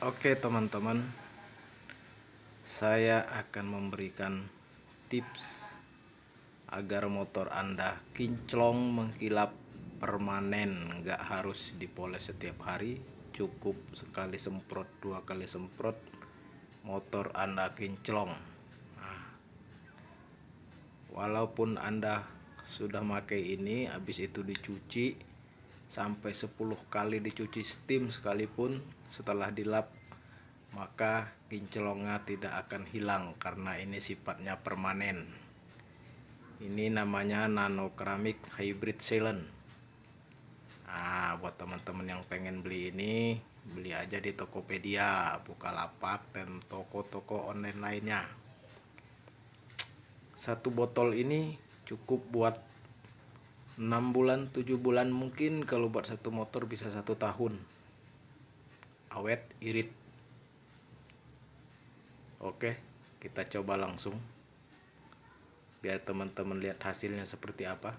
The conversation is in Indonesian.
Oke teman-teman. Saya akan memberikan tips Agar motor Anda kinclong mengkilap permanen. Nggak harus dipoles setiap hari. Cukup sekali semprot dua kali semprot Motor Anda kinclong. Nah, Walaupun Anda sudah pakai ini Habis itu dicuci sampai 10 kali dicuci steam sekalipun setelah dilap maka kinclongnya tidak akan hilang karena ini sifatnya permanen. Ini namanya nano keramik hybrid sealant. Nah buat teman-teman yang pengen beli ini beli aja di Tokopedia Bukalapak dan toko-toko online lainnya. Satu botol ini cukup buat 6 bulan 7 bulan mungkin kalau buat satu motor bisa satu tahun. Awet irit. Oke kita coba langsung. Biar teman-teman lihat hasilnya seperti apa